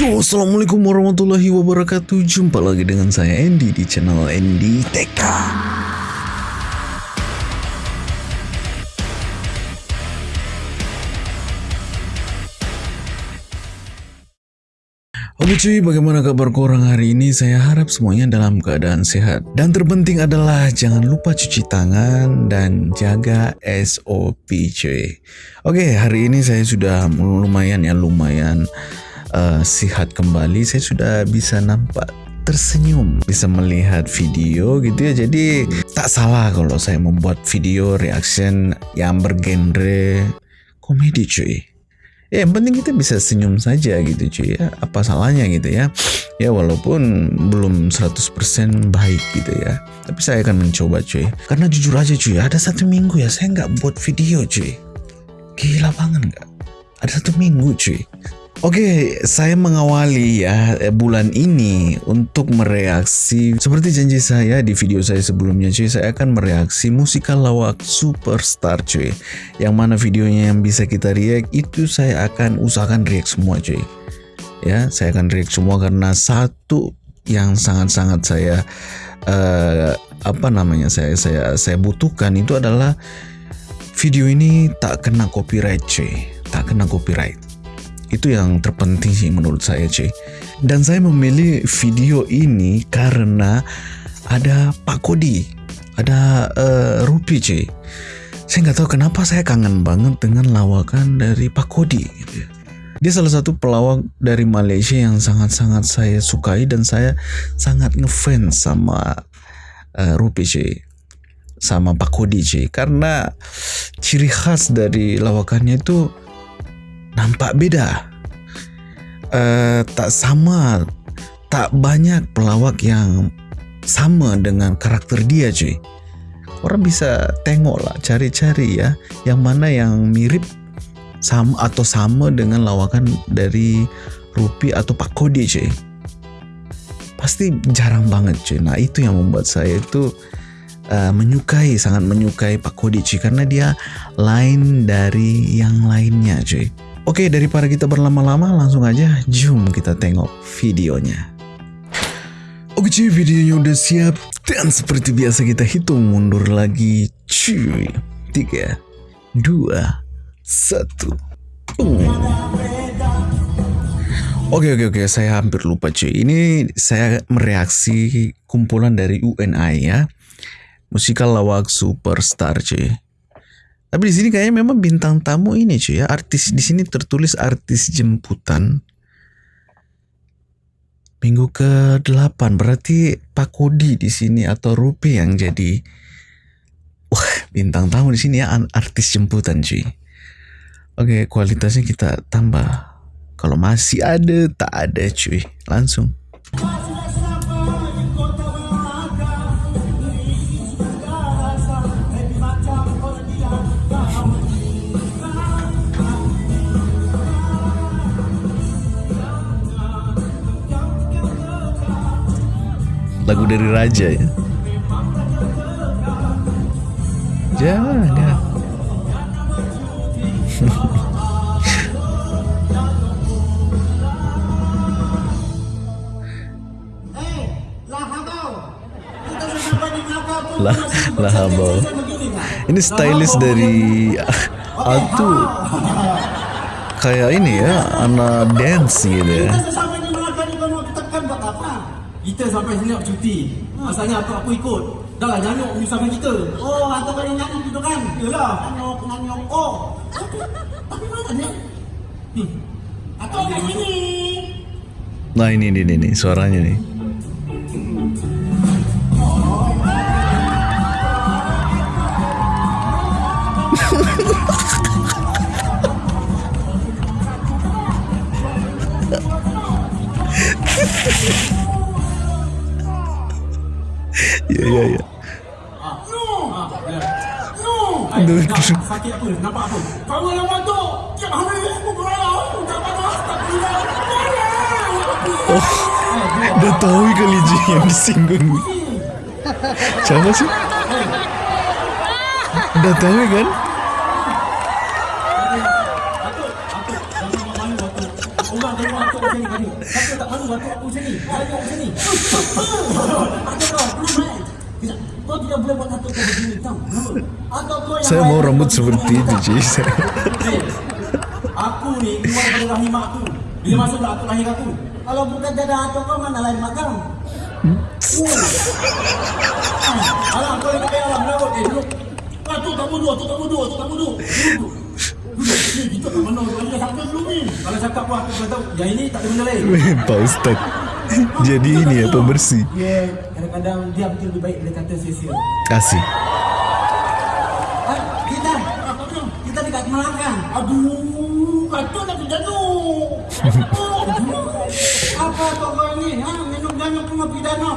Yo, assalamualaikum warahmatullahi wabarakatuh. Jumpa lagi dengan saya Andy di channel Andy TK. Oke cuy, bagaimana kabar korang hari ini? Saya harap semuanya dalam keadaan sehat. Dan terpenting adalah jangan lupa cuci tangan dan jaga SOP cuy. Oke, hari ini saya sudah lumayan ya, lumayan uh, sehat kembali. Saya sudah bisa nampak tersenyum, bisa melihat video gitu ya. Jadi tak salah kalau saya membuat video reaction yang bergenre komedi cuy. Ya yang penting kita bisa senyum saja gitu cuy ya. Apa salahnya gitu ya. Ya walaupun belum 100% baik gitu ya. Tapi saya akan mencoba cuy. Karena jujur aja cuy ada satu minggu ya saya nggak buat video cuy. Gila banget nggak? Ada satu minggu cuy. Oke, saya mengawali ya eh, bulan ini untuk mereaksi seperti janji saya di video saya sebelumnya cuy, saya akan mereaksi musikal lawak Superstar cuy. Yang mana videonya yang bisa kita react itu saya akan usahakan react semua cuy. Ya, saya akan react semua karena satu yang sangat-sangat saya uh, apa namanya saya saya saya butuhkan itu adalah video ini tak kena copyright cuy, tak kena copyright itu yang terpenting sih menurut saya cuy. Dan saya memilih video ini karena ada Pak Kodi, ada uh, Rupi cuy. Saya nggak tahu kenapa saya kangen banget dengan lawakan dari Pak Kodi. Gitu. Dia salah satu pelawak dari Malaysia yang sangat-sangat saya sukai dan saya sangat ngefans sama uh, Rupi cuy sama Pak Kodi cuy karena ciri khas dari lawakannya itu nampak beda. Uh, tak sama, tak banyak pelawak yang sama dengan karakter dia cuy. Orang bisa tengok lah, cari-cari ya, yang mana yang mirip sama atau sama dengan lawakan dari Rupi atau Pak Kodi cuy. Pasti jarang banget cuy. Nah itu yang membuat saya itu uh, menyukai, sangat menyukai Pak Kodi cuy. Karena dia lain dari yang lainnya cuy. Oke, daripada kita berlama-lama, langsung aja zoom kita tengok videonya. Oke cuy, videonya udah siap. Dan seperti biasa kita hitung mundur lagi. Cuy, 3, 2, 1. Oke oke oke, saya hampir lupa cuy. Ini saya mereaksi kumpulan dari UNI ya. Musikal lawak superstar cuy. Tapi di sini kayaknya memang bintang tamu ini cuy ya. Artis di sini tertulis artis jemputan. Minggu ke-8 berarti Pak Kodi di sini atau Rupi yang jadi wah bintang tamu di sini ya artis jemputan cuy. Oke, kualitasnya kita tambah. Kalau masih ada tak ada cuy. Langsung. Lagu dari Raja ya. Jangan. lah lah habau. ini stylist dari Atu. kayak ini ya anak dance gitu ya sampai sini nak cuti. Masalahnya aku aku ikut. Dah lah nyanyuk bersama kita. Oh, atau kali nyanyuk gitu kan? Yalah, nyanyuk, nyanyuk. Oh. Tapi mana ni? Hmm. Atau kat sini. Nah ini ini ini suaranya nih. Ya ya ya. Aduh, sakit apa? Nampak apa? Kau. Tiap hari aku. Tak tak. Oh, udah tahu kali Ji yang disinggung. Siapa sih? Udah tahu kan? Aku kau, Kau tidak boleh buat kau begini, kau yang Saya mau rambut seperti itu Ji. Eh, Aku ni keluar dari rahim aku. Bila masuk atuk lahir aku. Kalau bukan dada atuk kau mana lain makan? Alah, kau yang tak payah lah menarut. Eh, duduk. Atuk tak bodoh, atuk tak bodoh, atuk tak bodoh. Duduk. Duduk. Kita tak dia ni. Kalau cakap pun aku tahu. Yang ini tak ada benda lain. Pak Ustad. Jadi ini ya pembersih. Dia kadang-kadang dia mungkin lebih baik dia kata sia-sia. Asik. Ah, kita? Kita dekat Melaka. Aduh, kata nak pidana. apa kau kau ni? Ha, minum jangan cuma pidana.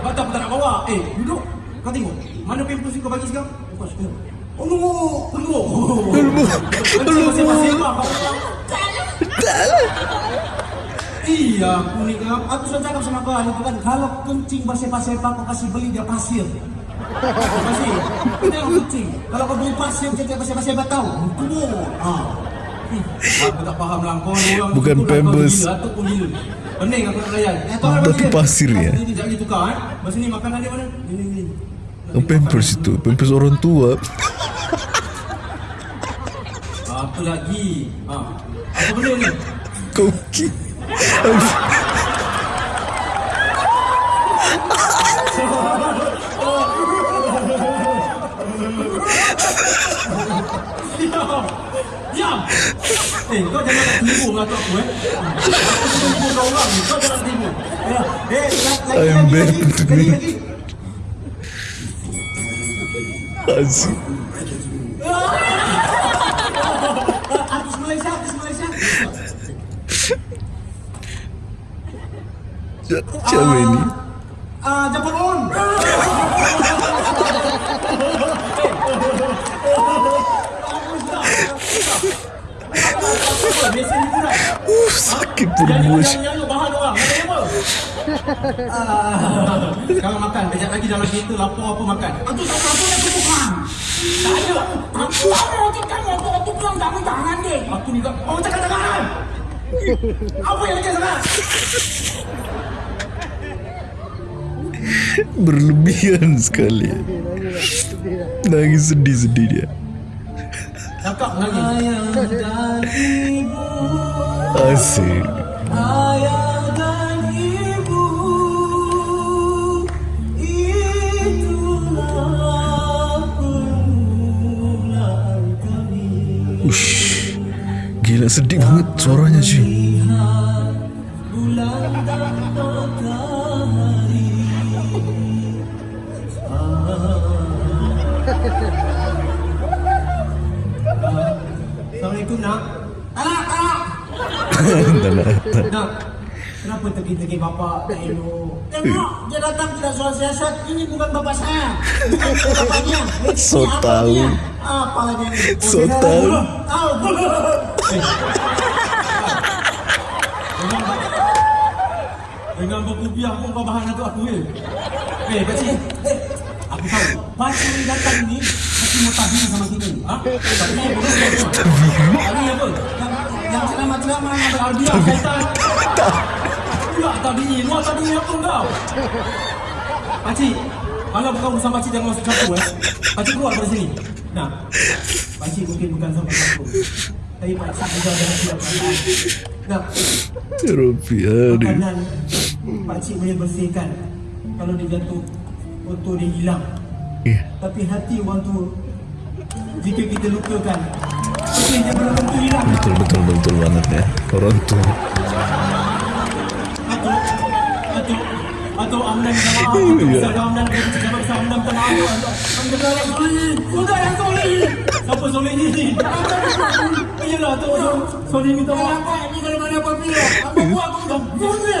Apa tak tak nak bawa? Eh, duduk. Kau tengok. Mana pampers yang kau bagi sekarang? Kau suka. Oh, no. Tunggu. Tunggu. Masih-masih apa? Iya, aku ni kan. Aku sudah cakap sama kau hari tu kan. Kalau kencing bersepak-sepak, kau kasih beli dia pasir. Pasir. Kau tengok kencing. Kalau kau beli pasir, kencing bersepak-sepak tahu. Tunggu. Ha. Hmm, Aku tak faham lah kau ni orang Bukan lah, Pampers. pun gila Pening aku nak layan Eh, Tapi nak pasir? pasir ya? Ini jangan ditukar eh Masa ni makanan dia mana? Ini, ini Oh, pampers itu, pampers orang tua. Apa lagi? Ha. Apa benda ni? Koki. Diam! Eh, kau jangan nak tipu dengan aku eh. Aku tipu kau orang kau jangan tipu. Ya, eh, la- lagi, lagi, lagi, lagi, me. Siapa ini? Ah, Japon on. Biasa ni pun Uh, sakit Jadi perut. macam yang bahan orang. Macam apa? Ah, Kalau makan, kejap lagi dalam kereta lapar apa makan. Aku tak tahu yang aku bukan. Tak ada. Aku ada roti kan aku aku bilang tak minta tangan dia. Aku ni kau oh cakap tangan. Apa yang dia sangat? Berlebihan sekali. Nangis dia. Lagi. Ayah dan ibu, Asik. Ush. Gila sedih banget suaranya sih. Assalamualaikum nak Tak nak, tak nak Kenapa tegi-tegi bapak tak elok Tengok dia datang tidak soal siasat Ini bukan bapak saya Bukan bapaknya So tahu. Apa lagi So tahu. Eh. Dengan berkubiah pun kau bahan untuk aku ya. Eh, pakcik. Eh, aku. Ni datang ni mesti mau tabir sama kita. Ha? Tabir boleh apa? Tabir apa? Yang yang ceramah-ceramah yang beralbiah syaitan. Pula tabir. Luar tabir apa kau? Pakcik, kalau bukan urusan pakcik jangan masuk campur eh. Pakcik keluar dari sini. Nah, pakcik mungkin bukan sama campur. Tapi pakcik juga jangan siap Nah, Rupiah makanan pakcik boleh bersihkan kalau dia jatuh foto dia hilang Ya. tapi hati orang tu jika kita lukakan tapi dia belum tentu hilang Betul betul betul banget ya. Orang tua. atau atau atau amdan maaf atau Iya. misalnya amdan kita cakap besar amdan minta maaf amdan yang soleh sudah yang soleh siapa soleh ni iyalah tu orang soleh minta maaf ni kalau mana apa bila apa buat? Aku dah soleh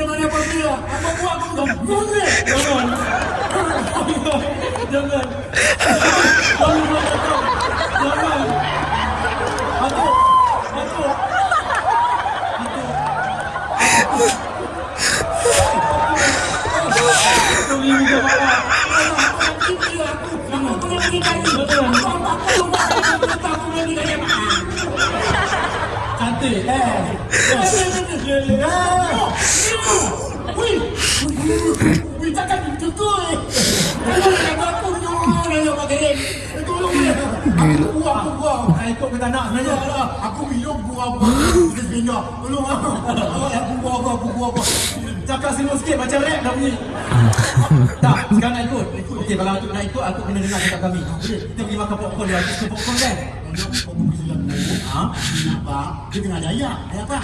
dia tengah jaya. Ada apa?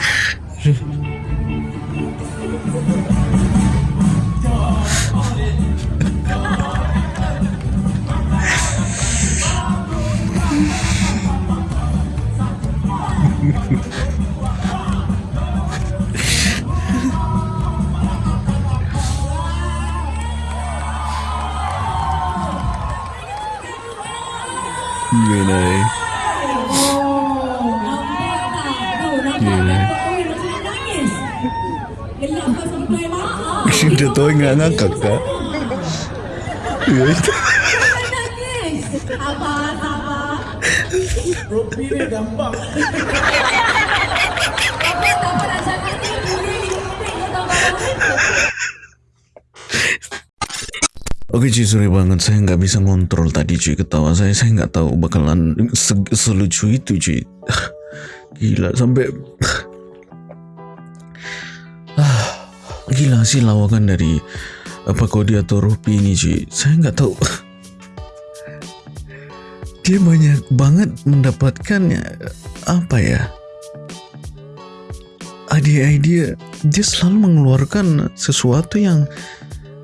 Gila eh. Gila. Udah tau nggak ngakak kak? Iya itu. Sabar, sabar. Ropi ni gampang. Apa tak pernah cakap ni? Boleh diumpik ke tak Oke cuy sorry banget. Saya nggak bisa ngontrol tadi cuy ketawa saya saya nggak tahu bakalan se- selucu itu cuy gila sampai ah, gila sih lawakan dari apa Kodi atau Rupi ini cuy saya nggak tahu. Dia banyak banget mendapatkan apa ya? Ide-ide dia selalu mengeluarkan sesuatu yang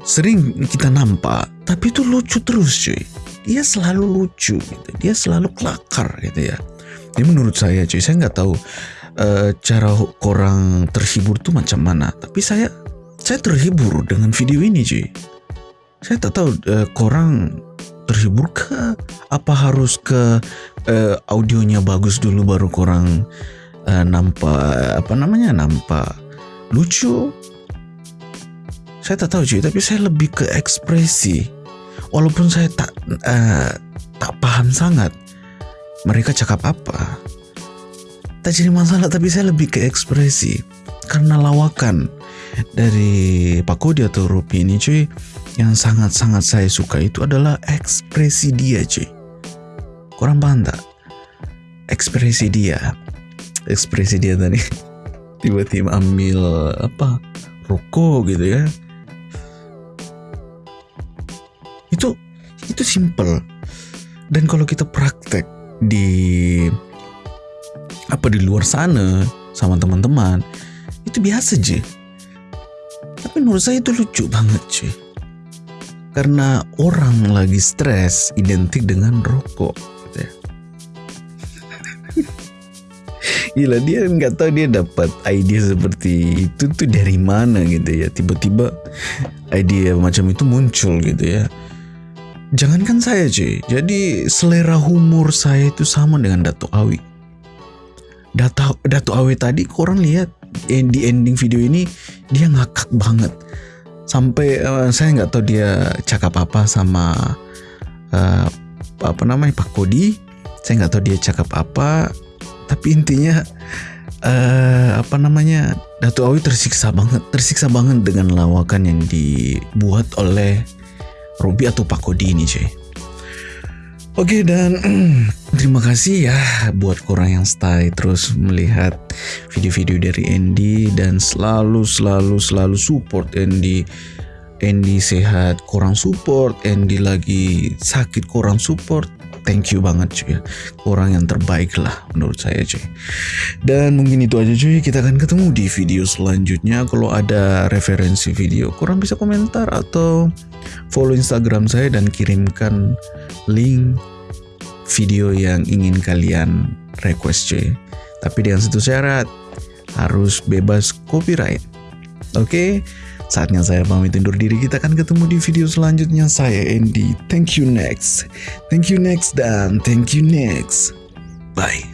sering kita nampak tapi itu lucu terus cuy. Dia selalu lucu gitu. Dia selalu kelakar gitu ya. Ini menurut saya cuy. Saya nggak tahu eh, cara orang terhibur tuh macam mana. Tapi saya saya terhibur dengan video ini cuy. Saya tak tahu eh, korang terhibur ke? Apa harus ke eh, audionya bagus dulu baru korang eh, nampak apa namanya nampak lucu saya tak tahu cuy tapi saya lebih ke ekspresi. Walaupun saya tak eh, tak paham sangat mereka cakap apa. Tak jadi masalah tapi saya lebih ke ekspresi. Karena lawakan dari Pak Kodi atau Rupi ini cuy yang sangat-sangat saya suka itu adalah ekspresi dia cuy kurang paham tak? Ekspresi dia. Ekspresi dia tadi. Tiba-tiba ambil apa rokok gitu ya itu itu simple. Dan kalau kita praktek di apa di luar sana sama teman-teman itu biasa aja tapi menurut saya itu lucu banget cuy karena orang lagi stres identik dengan rokok gitu ya. Gila dia nggak tahu dia dapat ide seperti itu tuh dari mana gitu ya. Tiba-tiba ide macam itu muncul gitu ya Jangankan saya cuy, jadi selera humor saya itu sama dengan Dato Awi. Dato, Dato Awi tadi korang lihat eh, di ending video ini dia ngakak banget. Sampai eh, saya nggak tahu dia cakap apa sama eh, apa namanya Pak Kodi. Saya nggak tahu dia cakap apa. Tapi intinya eh, apa namanya Dato Awi tersiksa banget, tersiksa banget dengan lawakan yang dibuat oleh Robi atau Pak Kodi ini cuy. Oke dan terima kasih ya buat korang yang stay terus melihat video-video dari Andy dan selalu selalu selalu support Andy Andy sehat kurang support, Andy lagi sakit kurang support. Thank you banget cuy. Kurang yang terbaik lah menurut saya cuy. Dan mungkin itu aja cuy. Kita akan ketemu di video selanjutnya. Kalau ada referensi video kurang bisa komentar atau follow Instagram saya dan kirimkan link video yang ingin kalian request cuy. Tapi dengan satu syarat harus bebas copyright. Oke, saatnya saya pamit undur diri. Kita akan ketemu di video selanjutnya. Saya Andy. Thank you next. Thank you next dan thank you next. Bye.